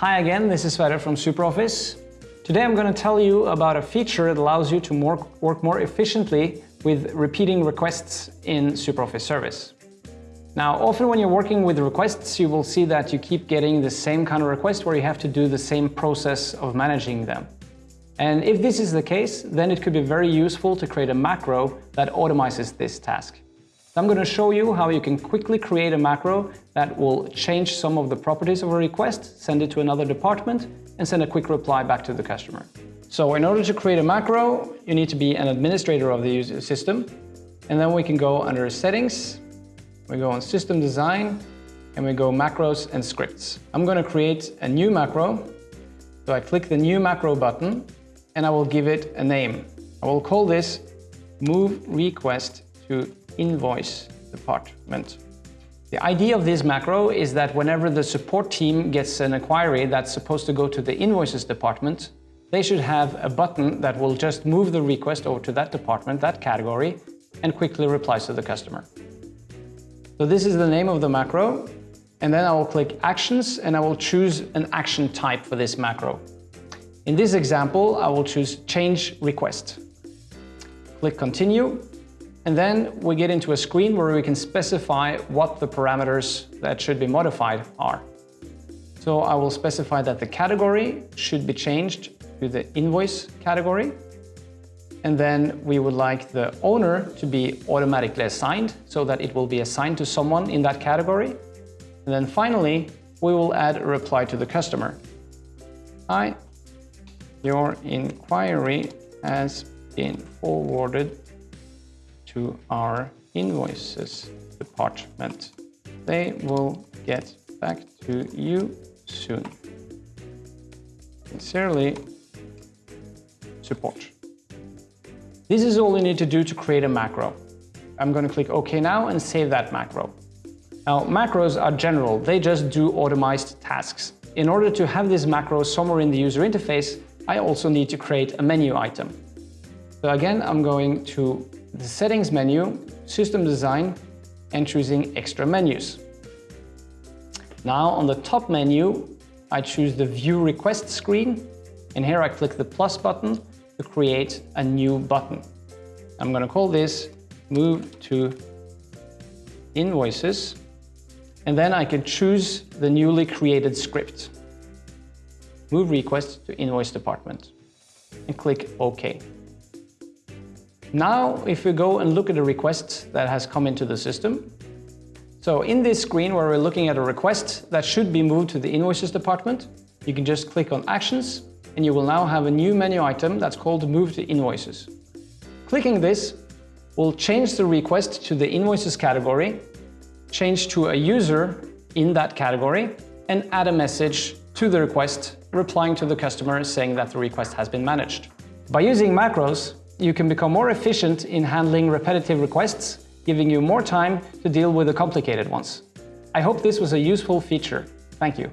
Hi again, this is Sverre from SuperOffice. Today I'm going to tell you about a feature that allows you to more, work more efficiently with repeating requests in SuperOffice Service. Now, often when you're working with requests, you will see that you keep getting the same kind of request where you have to do the same process of managing them. And if this is the case, then it could be very useful to create a macro that automizes this task. I'm going to show you how you can quickly create a macro that will change some of the properties of a request, send it to another department, and send a quick reply back to the customer. So in order to create a macro, you need to be an administrator of the system. And then we can go under Settings, we go on System Design, and we go Macros and Scripts. I'm going to create a new macro. So I click the New Macro button, and I will give it a name. I will call this Move Request to invoice department. The idea of this macro is that whenever the support team gets an inquiry that's supposed to go to the invoices department, they should have a button that will just move the request over to that department, that category, and quickly replies to the customer. So this is the name of the macro, and then I will click Actions and I will choose an action type for this macro. In this example, I will choose Change Request. Click Continue, and then we get into a screen where we can specify what the parameters that should be modified are. So I will specify that the category should be changed to the invoice category. And then we would like the owner to be automatically assigned so that it will be assigned to someone in that category. And then finally, we will add a reply to the customer. Hi, your inquiry has been forwarded to our invoices department. They will get back to you soon. Sincerely, support. This is all you need to do to create a macro. I'm going to click OK now and save that macro. Now, macros are general. They just do automized tasks. In order to have this macro somewhere in the user interface, I also need to create a menu item. So again, I'm going to the Settings menu, System Design, and choosing Extra Menus. Now on the top menu, I choose the View Request screen, and here I click the plus button to create a new button. I'm going to call this Move to Invoices, and then I can choose the newly created script. Move request to invoice department, and click OK. Now, if we go and look at a request that has come into the system, so in this screen where we're looking at a request that should be moved to the invoices department, you can just click on actions and you will now have a new menu item that's called move to invoices. Clicking this will change the request to the invoices category, change to a user in that category and add a message to the request replying to the customer saying that the request has been managed. By using macros, you can become more efficient in handling repetitive requests, giving you more time to deal with the complicated ones. I hope this was a useful feature. Thank you.